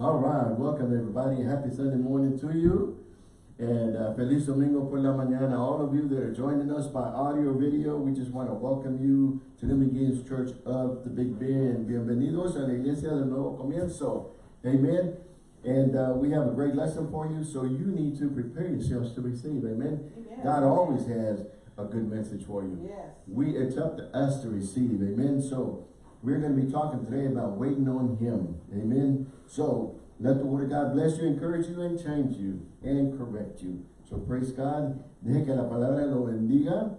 All right, welcome everybody. Happy Sunday morning to you. And uh, Feliz Domingo por la mañana. All of you that are joining us by audio video, we just want to welcome you to the McGee's Church of the Big Bend. Bienvenidos a la Iglesia del Nuevo Comienzo. Amen. And uh, we have a great lesson for you, so you need to prepare yourselves to receive. Amen. Amen. God always has a good message for you. Yes. We It's up to us to receive. Amen. So we're going to be talking today about waiting on Him. Amen. So let the Word of God bless you, encourage you, and change you, and correct you. So praise God. Deje que la palabra lo bendiga,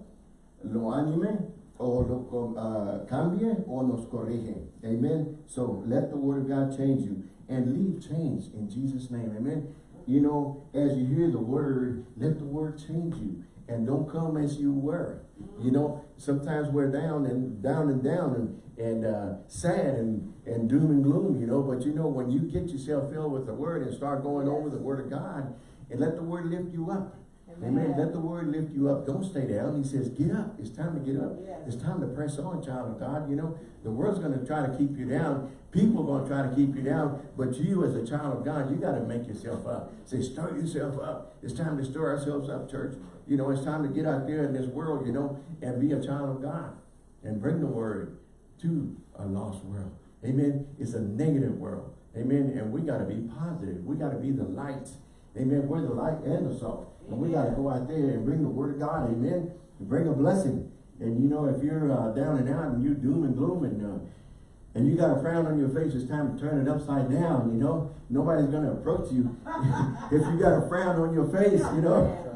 lo anime, o lo uh, cambie, o nos corrige. Amen. So let the Word of God change you, and leave change in Jesus' name. Amen. You know, as you hear the Word, let the Word change you and don't come as you were. You know, sometimes we're down and down and down and, and uh, sad and, and doom and gloom, you know, but you know, when you get yourself filled with the word and start going over the word of God and let the word lift you up. Amen. Amen. Let the word lift you up. Don't stay down. He says, get up. It's time to get up. Yes. It's time to press on, child of God. You know, the world's going to try to keep you down. People are going to try to keep you down. But you as a child of God, you got to make yourself up. Say, stir yourself up. It's time to stir ourselves up, church. You know, it's time to get out there in this world, you know, and be a child of God. And bring the word to a lost world. Amen. It's a negative world. Amen. And we got to be positive. We got to be the light. Amen. We're the light and the salt. And we got to go out there and bring the word of God. Amen. And bring a blessing. And you know, if you're uh, down and out and you're doom and gloom and uh, and you got a frown on your face, it's time to turn it upside down, you know. Nobody's going to approach you if you got a frown on your face, you know.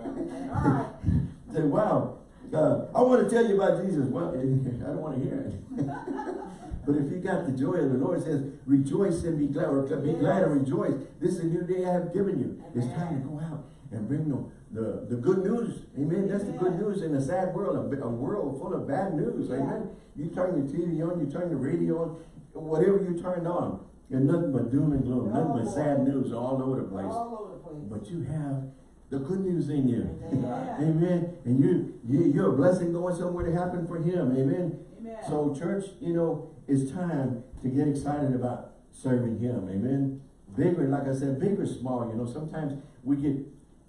Say, wow, uh, I want to tell you about Jesus. Well, I don't want to hear it. but if you got the joy of the Lord, it says, rejoice and be glad, or be Yes. glad and rejoice. This is a new day I have given you. It's time to go out and bring the, the, the good news. Amen. That's the good news in a sad world, a, a world full of bad news. Yeah. Amen. You turn your TV on, you turn the radio on, whatever you turn on, and nothing but doom and gloom, nothing but sad news all over the place. All over the place. But you have the good news in you. Amen. Amen. And you, you, you're a blessing going somewhere to happen for him. Amen. Amen. So church, you know, it's time to get excited about serving him. Amen. Big or, like I said, big or small, you know, sometimes we get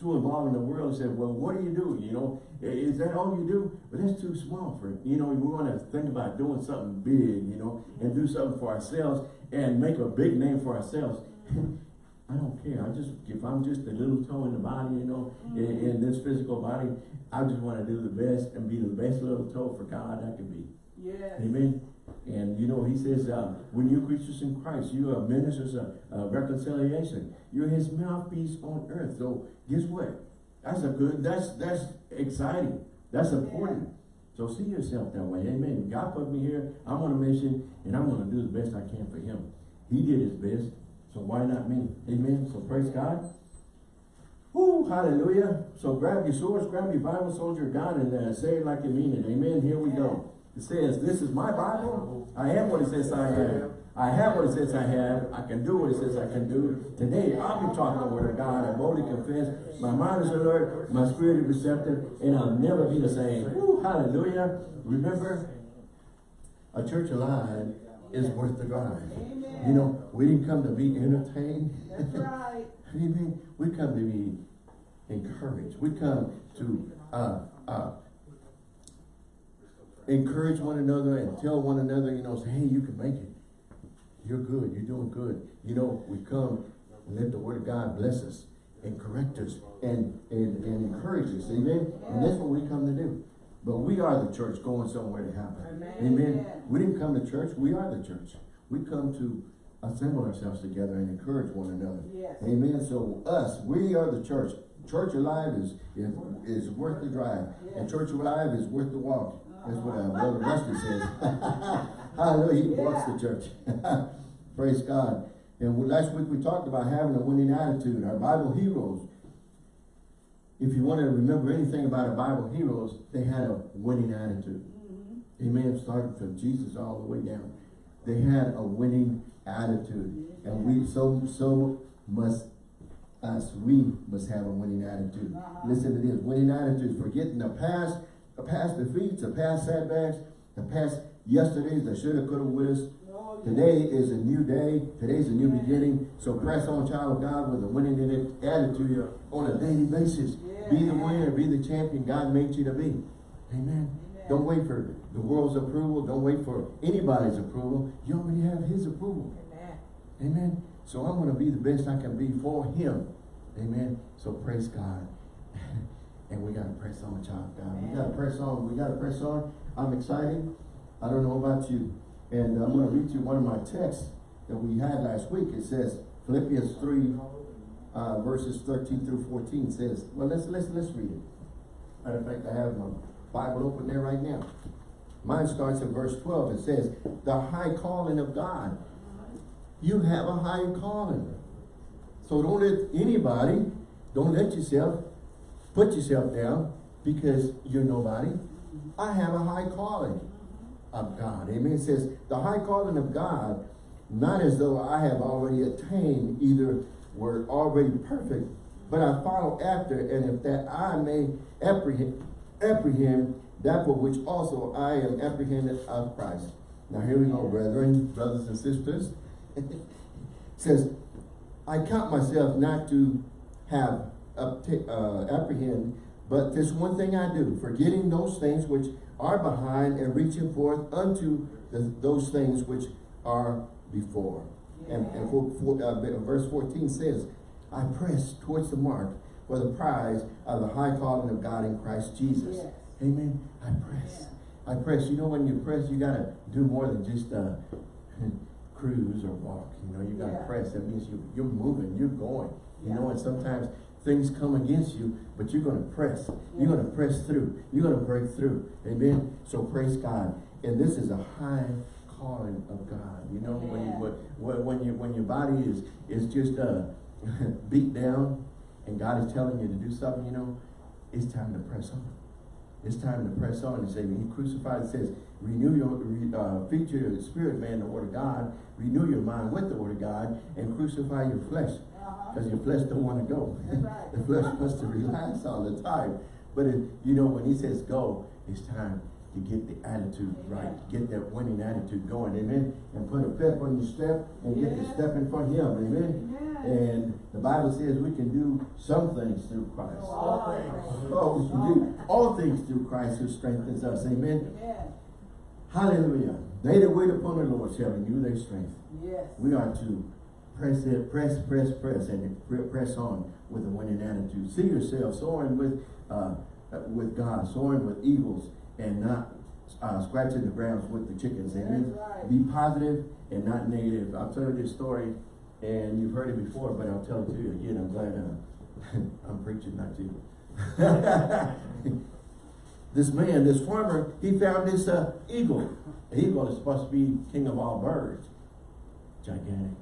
too involved in the world and say, well, what do you do? You know, is that all you do? But that's too small for. You know, we want to think about doing something big, you know, and do something for ourselves and make a big name for ourselves. I don't care. I just, if I'm just a little toe in the body, you know, in, in this physical body, I just want to do the best and be the best little toe for God I can be. yes. Amen. And you know, he says, uh, when you creatures in Christ, you are ministers of uh, reconciliation. You're his mouthpiece on earth. So guess what? That's a good, that's, that's exciting. That's important. So see yourself that way. Amen. God put me here. I'm on a mission and I'm going to do the best I can for him. He did his best. So why not me? Amen. So praise God. Woo, hallelujah. So grab your swords, grab your Bible, soldier God, and uh, say it like you mean it. Amen. Here we go. It says, this is my Bible. I am what it says I am. I have what it says I have. I can do what it says I can do. Today, I'll be talking the word of God. I boldly confess. My mind is alert. My spirit is receptive. And I'll never be the same. Woo, hallelujah. Remember, a church alive is worth the drive. Amen. You know, we didn't come to be entertained. That's right. Amen. We come to be encouraged. We come to uh, uh, encourage one another and tell one another, you know, say, hey, you can make it. You're good. You're doing good. You know, we come and let the word of God bless us and correct us and, and, and encourage us. Amen. And that's what we come to do. But we are the church going somewhere to happen. Amen. Amen. We didn't come to church. We are the church. We come to assemble ourselves together and encourage one another. Yes. Amen. So us, we are the church. Church alive is is, is worth the drive. And church alive is worth the walk. That's what our brother Rusty says. Hallelujah. He walks the church. Praise God. And last week we talked about having a winning attitude. Our Bible heroes. If you want to remember anything about our Bible heroes, they had a winning attitude. Mhm. Amen. Starting from Jesus all the way down. They had a winning attitude. And we so so must us we must have a winning attitude. Uh-huh. Listen to this. Winning attitude, forgetting the past, the past defeats, the past setbacks, the past yesterdays, that shoulda, coulda, woulda, Oh, Oh, yeah. Today is a new day. Today's a new Yeah. beginning. So press on, child of God, with a winning in it attitude on a daily basis. Be the winner, be the champion God made you to be. Amen. Amen. Don't wait for the world's approval. Don't wait for anybody's approval. You already have his approval. Amen. Amen. So I'm going to be the best I can be for him. Amen. So praise God. and we got to press on, child God. We got to press on. We got to press on. I'm excited. I don't know about you. And I'm going to read you one of my texts that we had last week. It says, Philippians 3, uh, verses 13 through 14 says, well, let's, let's, let's read it. Matter of fact, I have my Bible open there right now. Mine starts at verse 12. It says, the high calling of God. You have a high calling. So don't let anybody, don't let yourself put yourself down because you're nobody. I have a high calling of God. Amen. It says, the high calling of God, not as though I have already attained, either were already perfect, but I follow after, and if that I may apprehend, apprehend that for which also I am apprehended of Christ. Now here we go, brethren, brothers and sisters. says, I count myself not to have uh, apprehend, but this one thing I do, forgetting those things which are behind and reaching forth unto the, those things which are before. And, and for, for, uh, verse 14 says, I press towards the mark for the prize of the high calling of God in Christ Jesus. Yes. Amen. I press. I press. You know, when you press, you gotta do more than just uh, cruise or walk. You know, you gotta Yeah. press. That means you you're moving, you're going. You know, and sometimes things come against you, but you're gonna press. You're gonna press through. You're gonna break through. Amen. So praise God. And this is a high calling of God. You know, when you when, when you when your body is is just uh beat down, and God is telling you to do something. You know, it's time to press on. It's time to press on and say, when he crucified, it says, renew your, re, uh, feature your spirit, man, the word of God, renew your mind with the word of God, and crucify your flesh. Uh-huh. Because your flesh don't want to go. Right. the flesh wants to relax all the time. But it, you know, when he says go, it's time to get the attitude right. Get that winning attitude going, amen? And put a pep on your step and get the step in front of him, amen? And the Bible says we can do some things through Christ. All things. Oh, we can do all things through Christ who strengthens us. Amen. Hallelujah. They that wait upon the Lord shall renew their strength. Yes. We are to press it, press, press, press, and press on with a winning attitude. See yourself soaring with uh, with God, soaring with eagles, and not uh, scratching the ground with the chickens. That's right. Be positive and not negative. I'll tell you this story, and you've heard it before, but I'll tell it to you again. I'm glad uh, I'm preaching, not to you. this man, this farmer, he found this uh, eagle. Eagle is supposed to be king of all birds. Gigantic.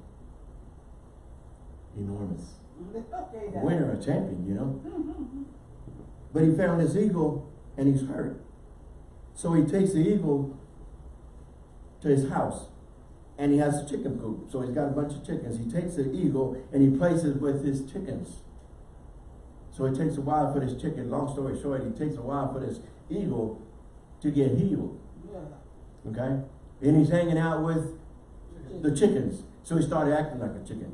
Enormous. Winner, a champion, you know. But he found this eagle and he's hurt. So he takes the eagle to his house and he has a chicken coop. So he's got a bunch of chickens. He takes the eagle and he places with his chickens. So it takes a while for this chicken, long story short, it takes a while for this eagle to get healed. Yeah. Okay? And he's hanging out with the chickens. So he started acting like a chicken.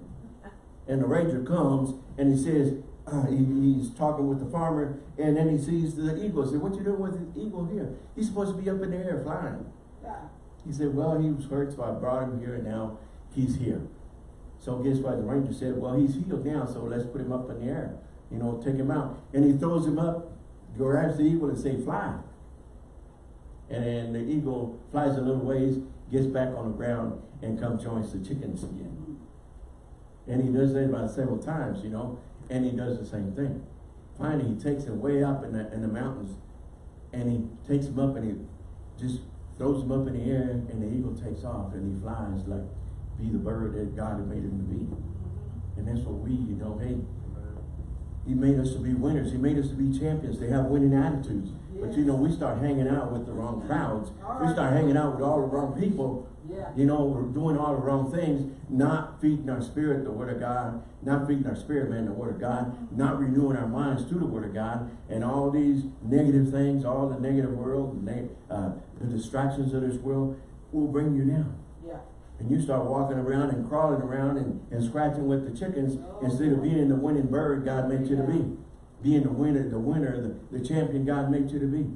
And the ranger comes and he says, Uh, he, he's talking with the farmer, and then he sees the eagle. He said, what you doing with the eagle here? He's supposed to be up in the air flying. Yeah. He said, well, he was hurt, so I brought him here, and now he's here. So guess what? The ranger said, well, he's healed now, so let's put him up in the air. You know, take him out. And he throws him up, grabs the eagle and say, fly. And then the eagle flies a little ways, gets back on the ground, and comes joins the chickens again. And he does that about several times, you know, and he does the same thing. Finally, he takes him way up in the, in the mountains, and he takes him up and he just throws him up in the air, and the eagle takes off, and he flies like be the bird that God had made him to be. And that's what we, you know, hey, he made us to be winners. He made us to be champions. They have winning attitudes. But you know, we start hanging out with the wrong crowds. We start hanging out with all the wrong people. Yeah. You know, we're doing all the wrong things, not feeding our spirit the word of God, not feeding our spirit, man, the word of God, not renewing our minds to the word of God, and all these negative things, all the negative world, the, uh, the distractions of this world will bring you down. Yeah. And you start walking around and crawling around and, and scratching with the chickens instead of being the winning bird God made you to be. Being the winner, the winner, the, the champion God made you to be.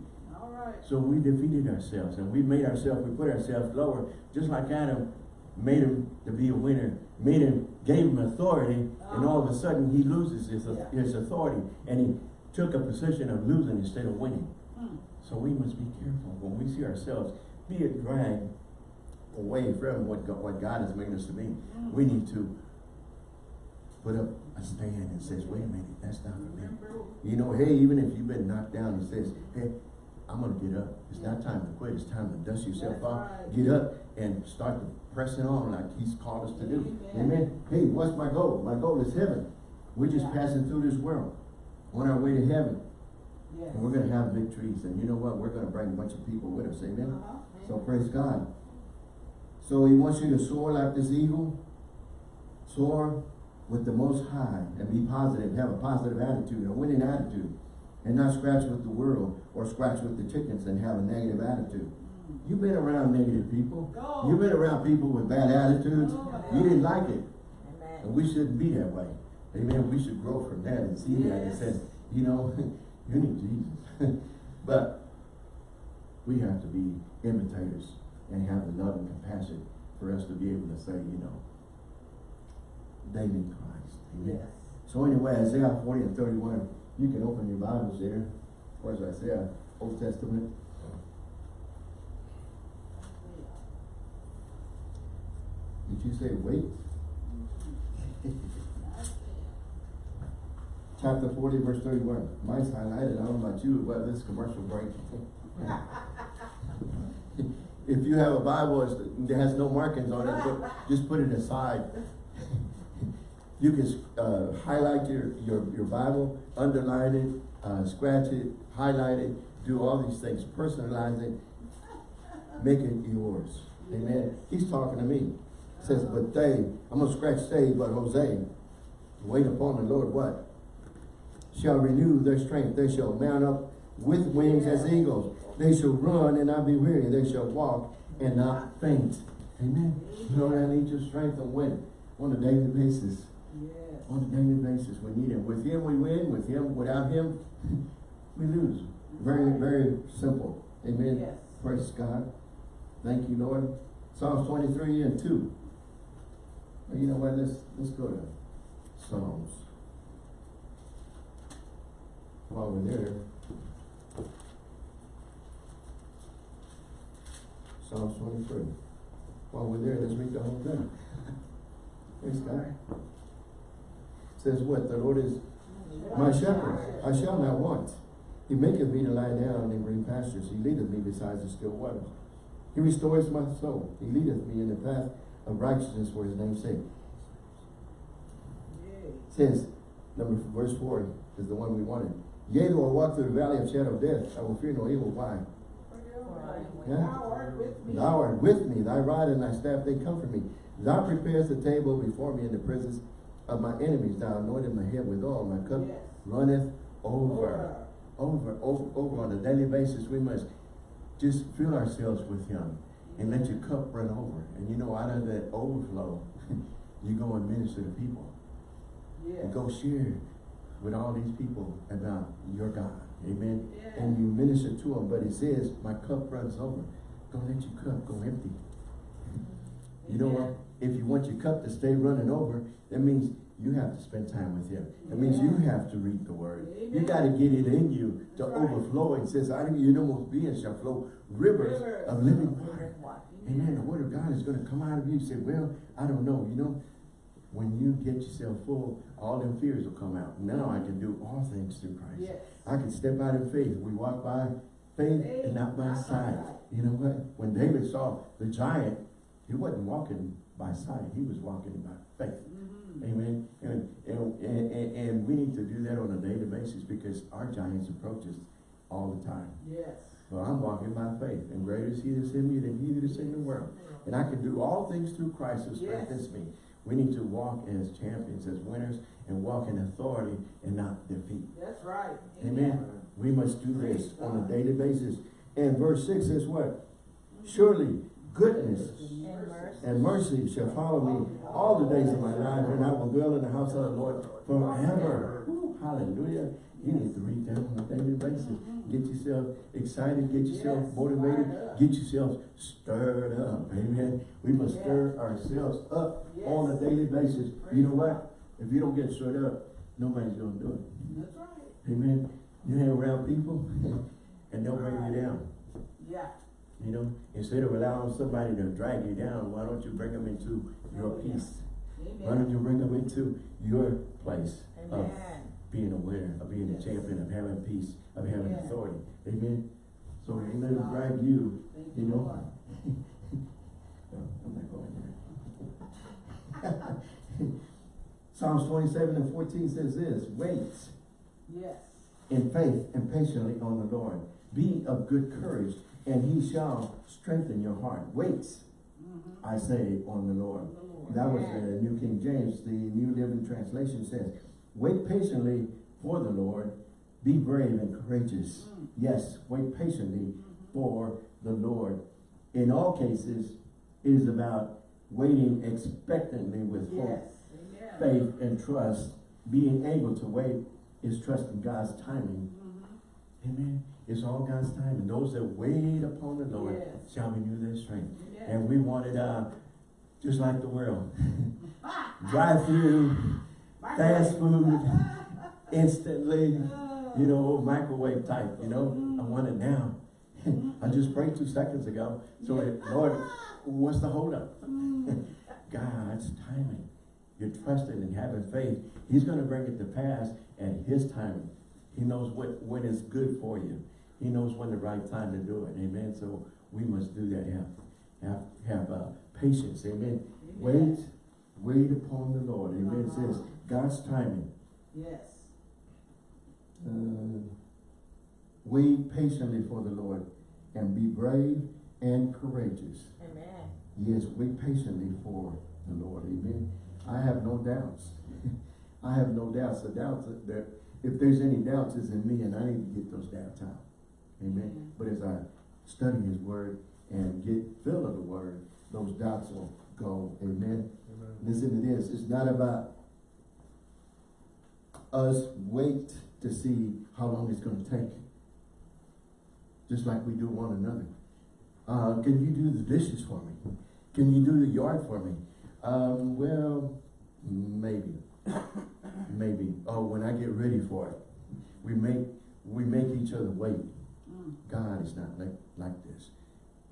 So we defeated ourselves and we made ourselves, we put ourselves lower, just like Adam made him to be a winner, made him, gave him authority, and all of a sudden he loses his, Yeah. his authority and he took a position of losing instead of winning. Hmm. So we must be careful when we see ourselves be a drag away from what God, what God has made us to be. Mm. We need to put up a stand and says, wait a minute, that's not for me. You know, hey, even if you've been knocked down, he says, hey, I'm gonna get up. It's not time to quit. It's time to dust yourself That's off. right. Get up and start to pressing on like he's called us to do. Amen. Amen. Hey, what's my goal? My goal is heaven. We're just Yeah. passing through this world on our way to heaven. Yes. And we're gonna have victories. And you know what? We're gonna bring a bunch of people with us. Amen. Uh-huh. So praise God. So he wants you to soar like this eagle. Soar with the most high and be positive. Have a positive attitude, a winning attitude. And not scratch with the world or scratch with the chickens and have a negative attitude. You've been around negative people. You've been around people with bad attitudes. Oh, You didn't like it. Amen. And we shouldn't be that way. Amen. We should grow from that and see that and say, you know, you need Jesus. but we have to be imitators and have the love and compassion for us to be able to say, you know, they need Christ. Amen. Yes. So anyway, Isaiah 40 and 31, you can open your Bibles there. Where's Isaiah? Old Testament. Did you say wait? Chapter 40, verse 31. Mine's highlighted. I don't know about you, but this commercial break. if you have a Bible that has no markings on it, just put it aside. You can uh, highlight your, your, your Bible, underline it, uh, scratch it, highlight it, do all these things, personalize it, make it yours. Amen. He's talking to me. Says, but they, I'm gonna scratch they, but Jose, wait upon the Lord what? Shall renew their strength. They shall mount up with wings as eagles. They shall run and not be weary. They shall walk and not faint. Amen. Lord, I need your strength and when? On a daily basis. Yes. On a daily basis, we need him. With him, we win. With him, without him, we lose. Very, very simple. Amen. Yes. Praise God. Thank you, Lord. Psalms 23 and 2. Well, You know what? Let's, let's go to Psalms. While we're there. Psalms 23. While we're there, let's read the whole thing. Praise God. Says what? The Lord is my shepherd, I shall not want. He maketh me to lie down in green pastures. He leadeth me beside the still waters. He restores my soul. He leadeth me in the path of righteousness for his name's sake. Says, number verse four is the one we wanted. Yea, though I walk through the valley of shadow of death, I will fear no evil. Why? Yeah. Thou art with me. Thou art with me, thy rod and thy staff, they comfort me. Thou preparest the table before me in the presence of my enemies. Thou anointed my head with oil, my cup Yes. runneth over. over, over, over on a daily basis, we must just fill ourselves with Him and let your cup run over. And you know, out of that overflow, you go and minister to people. Yes. And go share with all these people about your God. Amen. Yes. And you minister to them, but it says, my cup runs over. Don't let your cup go empty. You know what? If you want your cup to stay running over, that means you have to spend time with him. That means you have to read the word. You gotta get it in you to right. overflow. It says, out of you, your innermost being shall flow rivers Rivers of living water. Amen. The word of God is gonna come out of you. You say, well, I don't know. You know, when you get yourself full, all them fears will come out. Now I can do all things through Christ. Yes. I can step out in faith. We walk by faith and not by sight. You know what? When David saw the giant, he wasn't walking by sight. He was walking by faith. Mhm. Amen. And, and, and, and- we need to do that on a daily basis because our giants approach us all the time. Yes. Well, I'm walking by faith, and greater is he that's in me than he that is in the world. And I can do all things through Christ who strengthens me. We need to walk as champions, as winners, and walk in authority and not defeat. That's right. Amen. We must do this on a daily basis. And verse six says what? Surely goodness And mercy. shall follow me all the days of my life, and I will dwell in the house of the Lord forever. Woo, Hallelujah. You need to read that on a daily basis. Get yourself excited, get yourself motivated, get yourself stirred up. Amen. We must stir ourselves up on a daily basis. You know what? If you don't get stirred up, nobody's gonna do it. That's right. Amen. You hang around people and they'll bring you down. Yeah. You know, instead of allowing somebody to drag you down, why don't you bring them into your peace? Why don't you bring them into your place of being aware, of being a champion, of having peace, of having Yeah. authority? Amen. So Praise don't let them drag you, Thank you know. No, I'm not going there. Psalms twenty-seven and fourteen says this, wait Yes. in faith and patiently on the Lord. Be of good courage, and he shall strengthen your heart. Wait, Mhm. I say, on the Lord. The Lord. That was the New King James. The New Living Translation says, wait patiently for the Lord. Be brave and courageous. Mm. Yes, wait patiently Mhm. for the Lord. In all cases, it is about waiting expectantly with hope, Yes. Amen. faith, and trust. Being able to wait is trusting God's timing. Mhm. Amen. It's all God's timing. Those that wait upon the Lord Yes. shall renew their strength. Yes. And we wanted, uh, just like the world, drive through, fast food, instantly, Ah. you know, microwave type, you know, I want it now. I just prayed two seconds ago, so it- Lord, what's the holdup? Mm. God's timing. You're trusting and having faith. He's gonna bring it to pass at his timing. He knows what, when it's good for you. He knows when the right time to do it, amen? So we must do that, have, have, have, uh, patience, amen? Wait, wait upon the Lord, amen? It says, God's timing. Yes. Uh, Wait patiently for the Lord and be brave and courageous. Amen. Yes, wait patiently for the Lord, amen. I have no doubts. I have no doubts. The doubts that- that, if there's any doubts, is in me and I need to get those doubts out. Amen. Mhm. But as I study his word and get filled of the word, those doubts will go, amen. Listen to this, it's not about us wait to see how long it's gonna take. Just like we do one another. Uh, can you do the dishes for me? Can you do the yard for me? Um, well, maybe. maybe. Oh, when I get ready for it. We make, we make each other wait. Mm. God is not like, like this.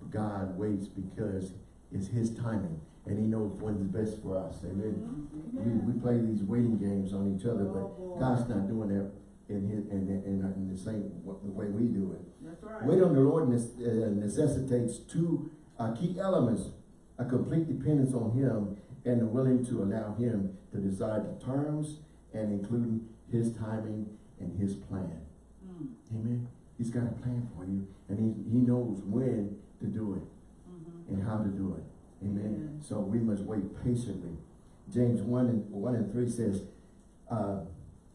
God waits because it's his timing and he knows what is best for us. Amen. Mhm. We, we play these waiting games on each other, Oh, but boy. God's not doing that in his, in, in, in the same, the way we do it. That's right. Wait on the Lord uh, necessitates two uh, key elements, a complete dependence on him and the willing to allow him to decide the terms and including his timing and his plan. Mm. Amen. He's got a plan for you and he, he knows when to do it Mhm. and how to do it. Amen. Amen. So we must wait patiently. James 1 and 1 and 3 says, uh,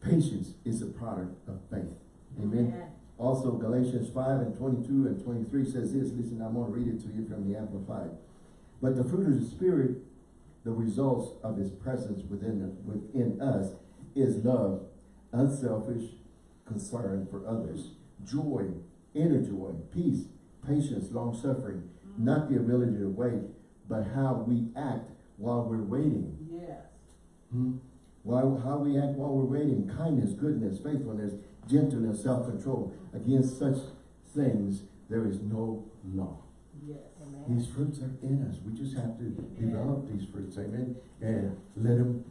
patience is a product of faith. Amen. Amen. Also Galatians 5 and 22 and 23 says this. Listen, I'm going to read it to you from the Amplified. But the fruit of the Spirit, the results of his presence within, within us, is love, unselfish concern for others, joy, inner joy, peace, patience, long-suffering, not the ability to wait, but how we act while we're waiting. Yes. Hmm? While, how we act while we're waiting, kindness, goodness, faithfulness, gentleness, self-control. Against such things, there is no law. Yes. Amen. These fruits are in us. We just have to develop these fruits, amen? And let them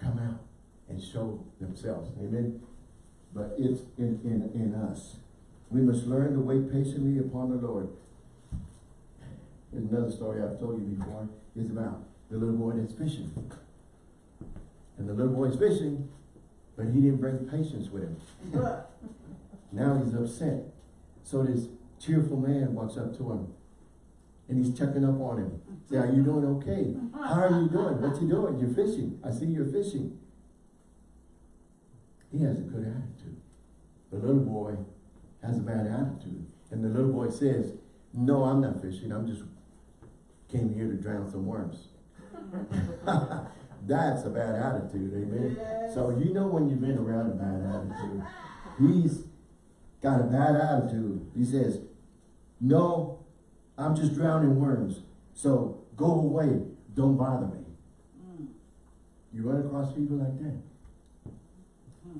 come out and show themselves, amen? But it's in, in, in us. We must learn to wait patiently upon the Lord. There's another story I've told you before. It's about the little boy that's fishing. And the little boy's fishing, but he didn't bring patience with him. Now he's upset. So this cheerful man walks up to him and he's checking up on him. Say, are you doing okay? How are you doing? What you doing? You're fishing. I see you're fishing. He has a good attitude. The little boy has a bad attitude. And the little boy says, no, I'm not fishing. I'm just came here to drown some worms. That's a bad attitude, amen? Yes. So you know when you've been around a bad attitude. He's got a bad attitude. He says, no, I'm just drowning worms. So go away. Don't bother me. Mm. You run across people like that.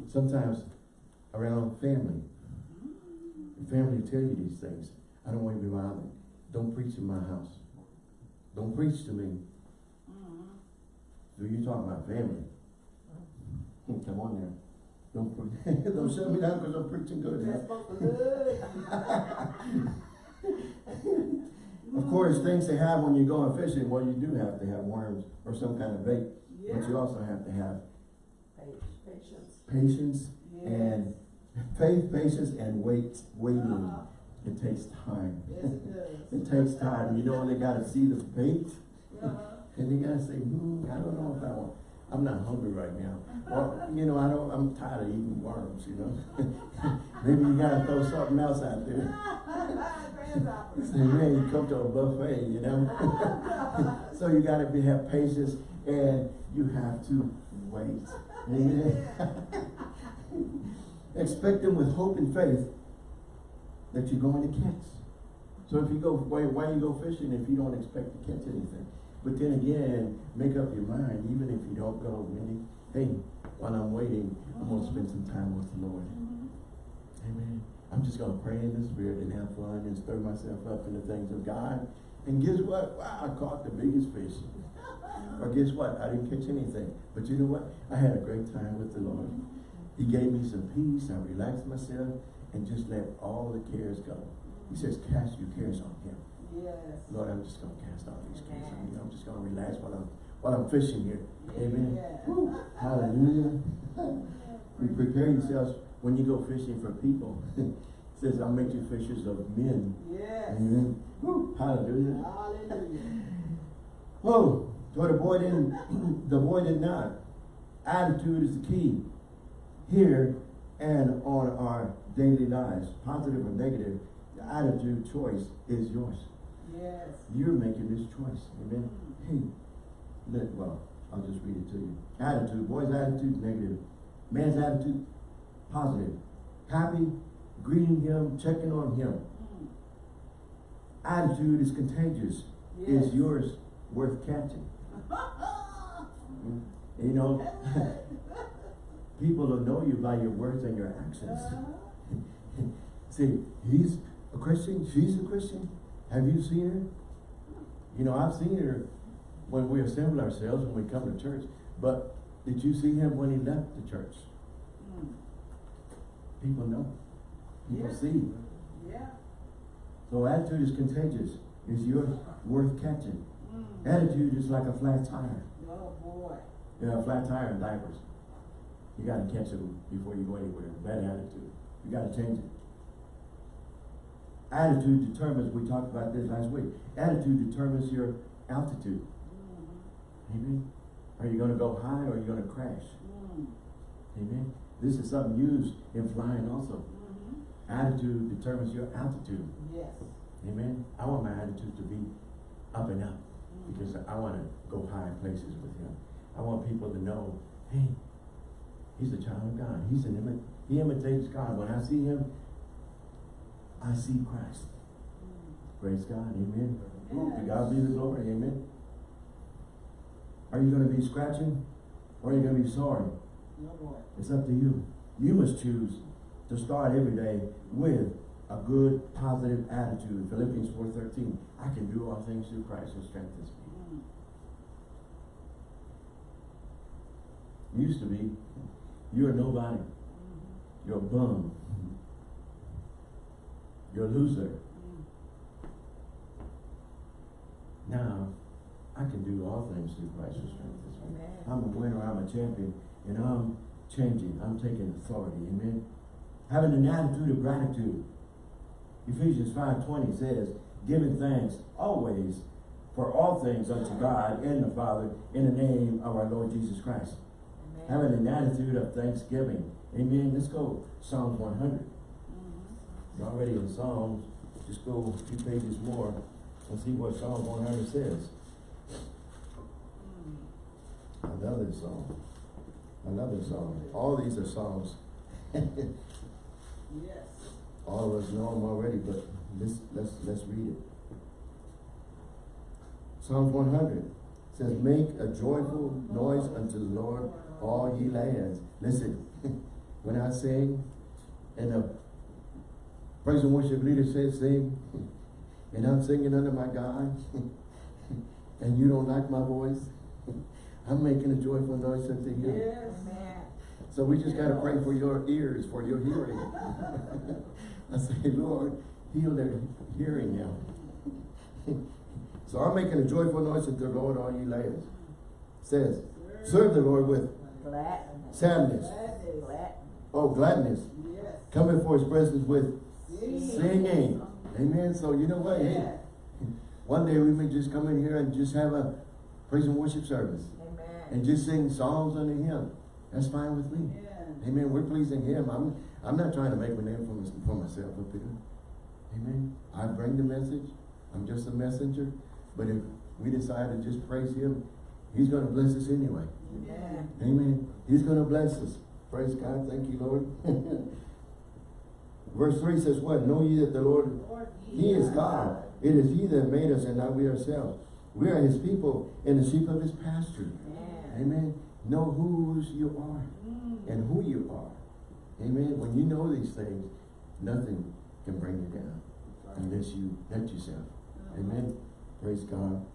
Sometimes around family. The family will tell you these things. I don't want to be bothered. Don't preach in my house. Don't preach to me. So you talking about family. Come on there. Don't, don't shut me down because I'm preaching good. That's supposed to good. Of course, things to have when you're going fishing, well, you do have to have worms or some kind of bait. But you also have to have Patience. patience Yes. and faith, patience, and wait, waiting. Uh-huh. It takes time. Yes, it. It takes time. You know, when they gotta see the bait Uh-huh. and they gotta say, hmm, I don't know if I want, I'm not hungry right now. Or, you know, I don't, I'm tired of eating worms, you know? Maybe you gotta throw something else out there. Man, you come to a buffet, you know? So you gotta be, have patience and you have to wait. Amen. Expect them with hope and faith that you're going to catch. So if you go, why, why you go fishing if you don't expect to catch anything? But then again, make up your mind, even if you don't go, Wendy, hey, while I'm waiting, I'm gonna spend some time with the Lord. Mm-hmm. Amen. I'm just gonna pray in the spirit and have fun and stir myself up in the things of God. And guess what? Wow, I caught the biggest fish. Or guess what? I didn't catch anything. But you know what? I had a great time with the Lord. He gave me some peace. I relaxed myself and just let all the cares go. He says, cast your cares on him. Yes. Lord, I'm just gonna cast all these cares on you. I'm just gonna relax while I'm while I'm fishing here. Amen. Yeah. Hallelujah. We prepare yourselves when you go fishing for people. says, I'll make you fishers of men. Yes. Amen. Woo. Hallelujah. Hallelujah. Oh, so the boy didn't, the boy did not. Attitude is the key here and on our daily lives, positive or negative. The attitude choice is yours. Yes. You're making this choice. Amen. Hey, let, well, I'll just read it to you. Attitude, boy's attitude, negative. Man's attitude, positive. Happy, greeting him, checking on him. Mm. Attitude is contagious. Yes. Is yours worth catching? You know, people will know you by your words and your actions. See, he's a Christian, she's a Christian. Have you seen her? You know, I've seen her when we assemble ourselves, when we come to church. But did you see him when he left the church? Mm. People know. People Yeah. see. Yeah. So attitude is contagious. Is yours worth catching? Mm. Attitude is like a flat tire. Oh, boy. You know, flat tire and diapers. You gotta catch them before you go anywhere. Bad attitude. You gotta change it. Attitude determines, we talked about this last week, attitude determines your altitude. Mm. Amen. Are you gonna go high or are you gonna crash? Mm. Amen. This is something used in flying also. Mhm. Attitude determines your altitude. Yes. Amen. I want my attitude to be up and up Mm. Because I wanna go high places with him. I want people to know, hey, he's a child of God. He's an imi- he imitates God. When I see him, I see Christ. Praise God. Amen. Ooh, To God be the glory. Amen. Are you gonna be scratching or are you gonna be sorry? Boy. It's up to you. You must choose to start every day with a good, positive attitude. Philippians 4.13, I can do all things through Christ who strengthens me. Mm. Used to be, you're nobody. You're a bum. You're a loser. Now, I can do all things through Christ who strengthens me. Amen. I'm a winner, I'm a champion, and I'm changing, I'm taking authority, amen? Having an attitude of gratitude. Ephesians five twenty says, giving thanks always for all things unto God and the Father in the name of our Lord Jesus Christ. Amen. Having an attitude of thanksgiving. Amen. Let's go Psalms one hundred. Mhm. You're already in Psalms, just go a few pages more. Let's see what Psalm one hundred says. Mm. Another song. Another song. All these are songs. Yes. All of us know them already, but let's, let's, let's read it. Psalms one hundred says, Make a joyful noise unto the Lord, all ye lands. Listen, when I sing, and the praise and worship leader says sing, and I'm singing under my God, and you don't like my voice, I'm making a joyful noise unto him. Yes. Amen. So we just gotta pray for your ears, for your hearing. I say, Lord, heal their hearing now. so I'm making a joyful noise to the Lord, all ye lands. Says, serve the Lord with Gladness. sadness. Gladness. Oh, gladness. Yes. Come before his presence with Sing. singing. Amen. So you know what? Hey, one day we may just come in here and just have a praise and worship service. Amen. And just sing songs unto him. That's fine with me. Yeah. Amen. We're pleasing Him. I'm I'm not trying to make a name for, for myself up here. Amen. I bring the message. I'm just a messenger. But if we decide to just praise Him, He's going to bless us anyway. Amen. Amen. He's going to bless us. Praise God. Thank you, Lord. Verse 3 says what? Know ye that the Lord, Lord, He is God. It is He that made us and not we ourselves. We are His people and the sheep of His pasture. Amen. Amen. Know whose you are and who you are. Amen. When you know these things, nothing can bring you down unless you let yourself. Amen. Praise God.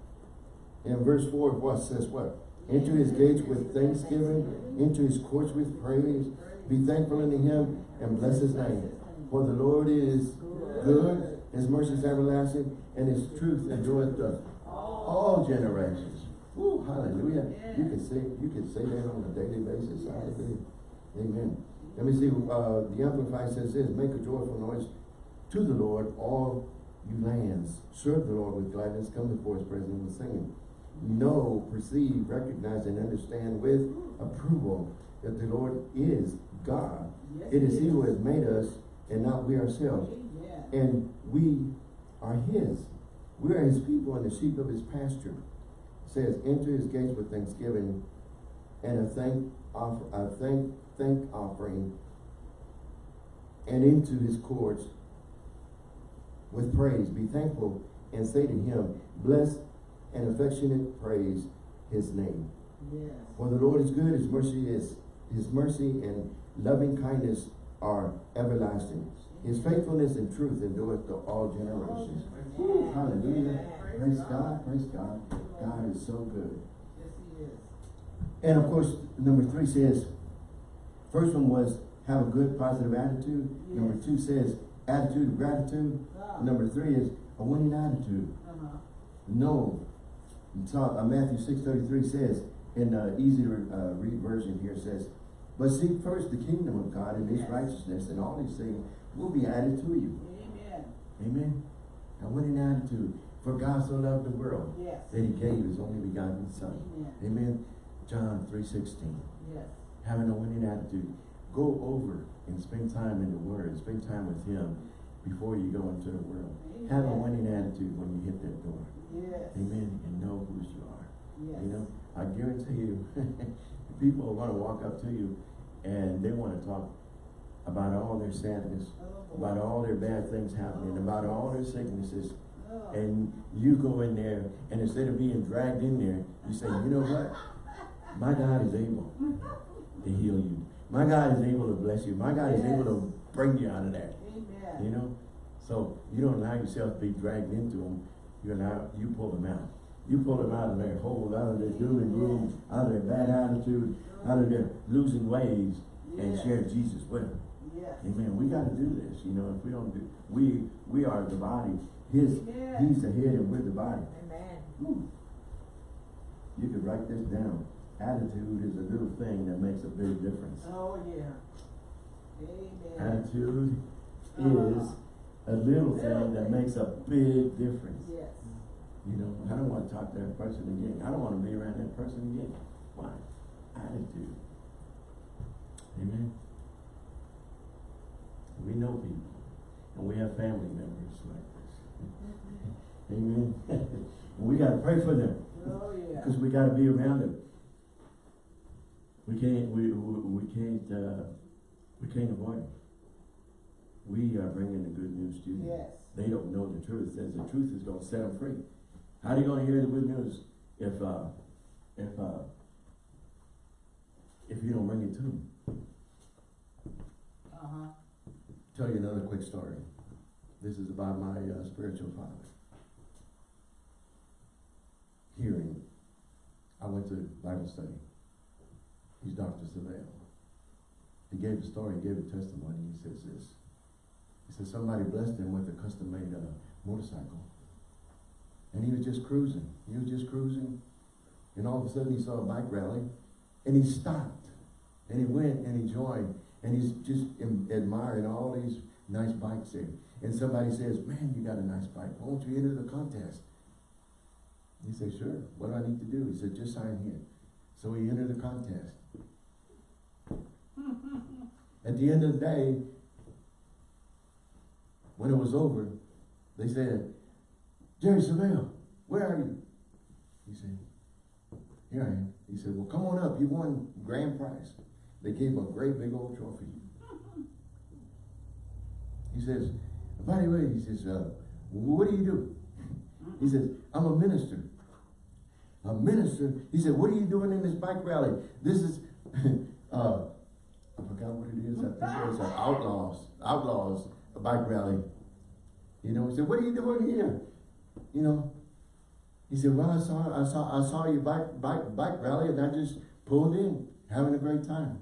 In verse 4, what says what? Into his gates with thanksgiving, into his courts with praise. Be thankful unto him and bless his name. For the Lord is good, his mercy is everlasting, and his truth endureth all generations. Woo, hallelujah. You can say you can say that on a daily basis. Hallelujah. Amen. Let me see, uh, the Amplified says this, make a joyful noise to the Lord, all you lands. Serve the Lord with gladness, come before his presence with singing. Know, perceive, recognize, and understand with approval that the Lord is God. Yes, It is he he who is. has made us and not we ourselves. Amen. And we are his. We are his people and the sheep of his pasture. Says, enter his gates with thanksgiving and a thank offer a thank thank offering and into his courts with praise. Be thankful and say to him, bless and affectionate praise his name. Yes. For the Lord is good, his mercy is his mercy and loving kindness are everlasting. His faithfulness and truth endureth to all generations. Hallelujah. Praise God, praise God. God is so good. Yes, he is. And of course, number three says, first one was have a good positive attitude. Number two says attitude of gratitude. Number three is a winning attitude. Uh-huh. No. So, uh, Matthew six thirty three says in uh, easy to uh, read version here says, but seek first the kingdom of God and His Yes. righteousness, and all these things will be added to you. Amen. Amen. A winning attitude. For God so loved the world Yes. that He gave His only begotten Son. Amen. Amen. John three sixteen. Yes. Having a winning attitude. Go over and spend time in the Word. Spend time with Him before you go into the world. Have a winning attitude when you hit that door. Yes. Amen. And know whose you are. Yes. You know, I guarantee you, people are going to walk up to you and they want to talk about all their sadness, Oh, about all their bad things happening, about all their sicknesses. And you go in there and instead of being dragged in there, you say, you know what? My God is able to heal you. My God is able to bless you. My God is able to bring you out of that. Amen. You know? So you don't allow yourself to be dragged into them. You allow, you pull them out. You pull them out of their hole, out of their doom and gloom, out of their bad attitude, out of their losing ways, and share Jesus with them. Yes. Amen. We got to do this. You know, if we don't do, we we are the body. His, Yes. he's the head, and we're the body. Amen. You could write this down. Attitude is a little thing that makes a big difference. Oh, yeah. Amen. Attitude Uh-huh. is a little thing that makes a big difference. Yes. You know, I don't want to talk to that person again. I don't want to be around that person again. Why? Attitude. Amen. We know people, and we have family members like this. Amen. we gotta pray for them, Oh, yeah. because we gotta be around them. We can't, we, we, we can't, uh, we can't avoid them. We are bringing the good news to you. Yes. They don't know the truth, says the truth is gonna set them free. How are they gonna hear the good news if, uh, if, uh, if you don't bring it to them? Uh-huh. Tell you another quick story. This is about my uh, spiritual father. Hearing, I went to Bible study. He's Dr. Savelle. He gave a story, he gave a testimony. He says this. He says somebody blessed him with a custom-made uh, motorcycle. And he was just cruising. He was just cruising. And all of a sudden he saw a bike rally. And he stopped. And he went and he joined. And he's just admiring all these nice bikes there. And somebody says, man, you got a nice bike. Why don't you enter the contest? He said, sure. What do I need to do? He said, just sign here. So he entered the contest. At the end of the day, when it was over, they said, Jerry Savelle, where are you? He said, here I am. He said, well, come on up. You won grand prize. They gave him a great big old trophy. He says, by the way, he says, uh, what do you do? He says, I'm a minister. A minister? He said, what are you doing in this bike rally? This is, uh, I forgot what it is. I think it was an outlaws, outlaws, a bike rally. You know, he said, what are you doing here? You know, he said, well, I saw, I saw, I saw your bike, bike, bike rally and I just pulled in, having a great time.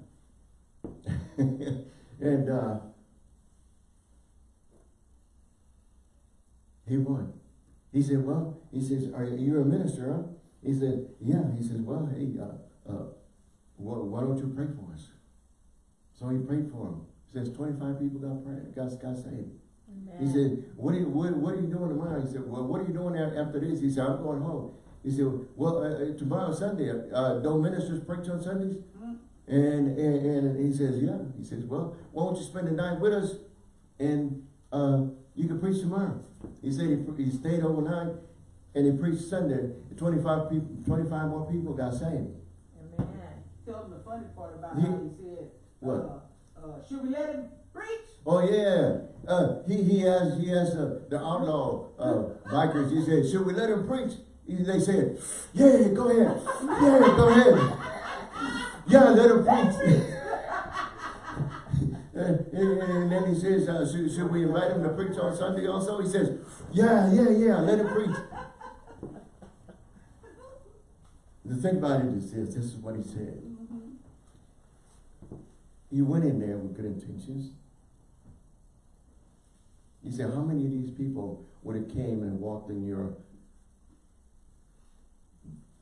and, uh, he won. He said, well, he says, are you, a minister, huh? He said, yeah. He says, well, hey, uh, uh, why, why don't you pray for us? So he prayed for him. He says, 25 people got prayed, got, got saved. He Amen. said, what are you, what, what are you doing tomorrow? He said, well, what are you doing after this? He said, I'm going home. He said, well, uh, uh, tomorrow's Sunday, uh, don't ministers preach on Sundays? And, and, and he says, yeah. He says, well, why don't you spend the night with us and, uh, you can preach tomorrow. He said he, pre- he stayed overnight and he preached Sunday. Twenty-five people, twenty-five more people got saved. Amen. Tell them the funny part about He- how he said, What? uh, uh, should we let him preach? Oh yeah, uh, he he has he has uh, the outlaw uh, bikers. He said, "Should we let him preach?" He, they said, "Yeah, go ahead. Yeah, go ahead. Yeah, let him preach." and, and- and then he says, uh, should, "Should we invite him to preach on Sunday also?" He says, "Yeah, yeah, yeah. Let him preach." The thing about it is this: this is what he said. You went in there with good intentions. He said, how many of these people would have came and walked in your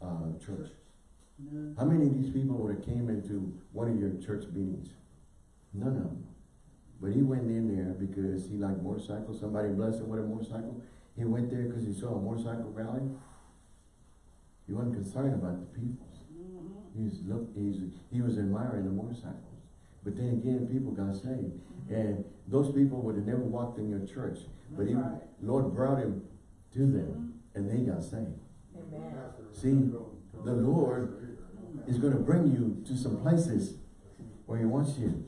uh, church? None. How many of these people would have came into one of your church meetings? None of them. But he went in there because he liked motorcycles. Somebody blessed him with a motorcycle. He went there because he saw a motorcycle rally. He wasn't concerned about the people. Mhm. He was look, he's, he was admiring the motorcycles. But then again, people got saved. And those people would have never walked in your church. But he, right. Lord brought him to them and they got saved. Amen. See, the Lord is going to bring you to some places where he wants you.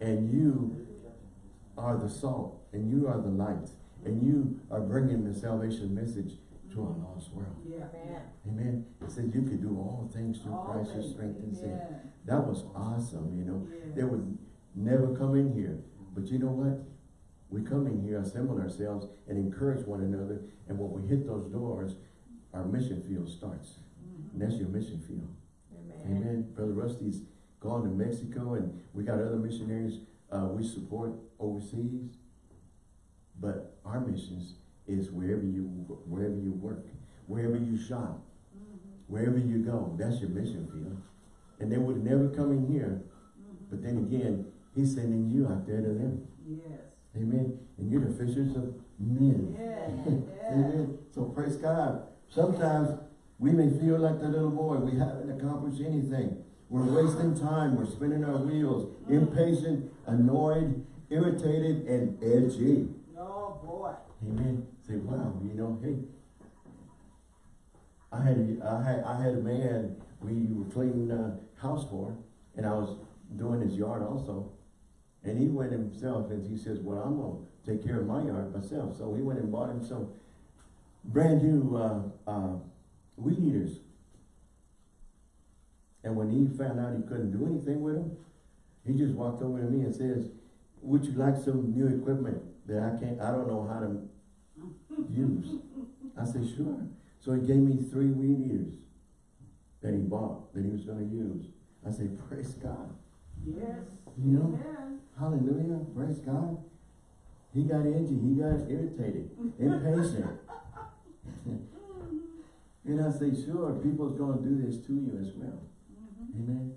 And you are the salt and you are the light. And you are bringing the salvation message to a lost world. Yeah. Amen. Amen. It said you could do all things through All Christ who strengthens you. Yeah. That was awesome, you know. Yeah. They would never come in here. But you know what? We come in here, assemble ourselves, and encourage one another. And when we hit those doors, our mission field starts. And that's your mission field. Amen. Amen. Brother Rusty's gone to Mexico, and we got other missionaries uh, we support overseas. But our missions is wherever you wherever you work, wherever you shop, wherever you go. That's your mission field. And they would never come in here. But then again, he's sending you out there to them. Yes. Amen. And you're the fishers of men. Yeah. Yeah. Amen. So praise God. Sometimes we may feel like the little boy. We haven't accomplished anything. We're wasting time. We're spinning our wheels. Impatient, annoyed, irritated, and edgy. Oh, boy. Amen. Say, wow, you know, hey, I had, a, I had, I had a man, we were cleaning the house for, and I was doing his yard also. And he went himself and he says, well, I'm gonna take care of my yard myself. So he went and bought him some brand new, uh, uh, weed eaters. And when he found out he couldn't do anything with them, he just walked over to me and says, would you like some new equipment that I can't, I don't know how to use? I said, sure. So he gave me three weed eaters that he bought, that he was gonna use. I said, praise God. Yes. You know, Amen. hallelujah, praise God. He got edgy, he got irritated, impatient. And I say, sure, people's gonna do this to you as well. Mhm. Amen.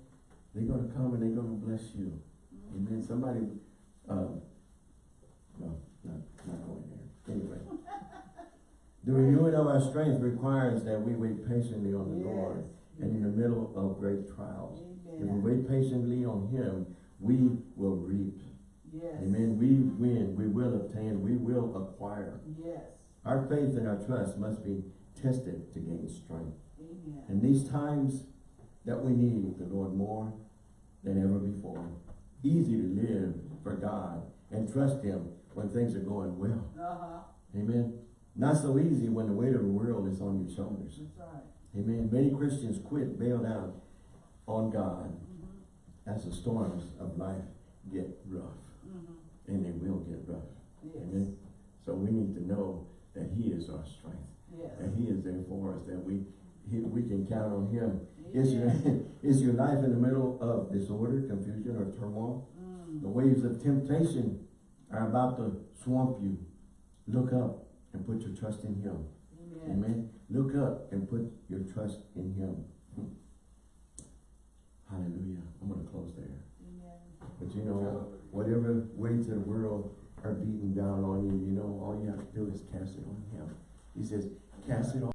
They're gonna come and they're gonna bless you. Amen. Somebody, uh, no, not, not going there. Anyway. The renewing of our strength requires that we wait patiently on the Lord and in the middle of great trials. If we wait patiently on Him, we will reap. Yes. Amen. We win, we will obtain, we will acquire. Yes. Our faith and our trust must be tested to gain strength. Amen. In these times that we need the Lord more than ever before. Easy to live for God and trust Him when things are going well. Uh-huh. Amen. Not so easy when the weight of the world is on your shoulders. That's right. Amen. Many Christians quit, bail out on God Mhm. as the storms of life get rough. Mhm. And they will get rough. Yes. Amen. So we need to know that He is our strength. Yes. That He is there for us, that we, he, we can count on Him. Is your, is your life in the middle of disorder, confusion, or turmoil? Mm. The waves of temptation are about to swamp you. Look up and put your trust in Him. Amen. Amen. Look up and put your trust in Him. Hmm. Hallelujah. I'm going to close there. Amen. But you know, whatever weights of the world are beating down on you, you know, all you have to do is cast it on Him. He says, cast it on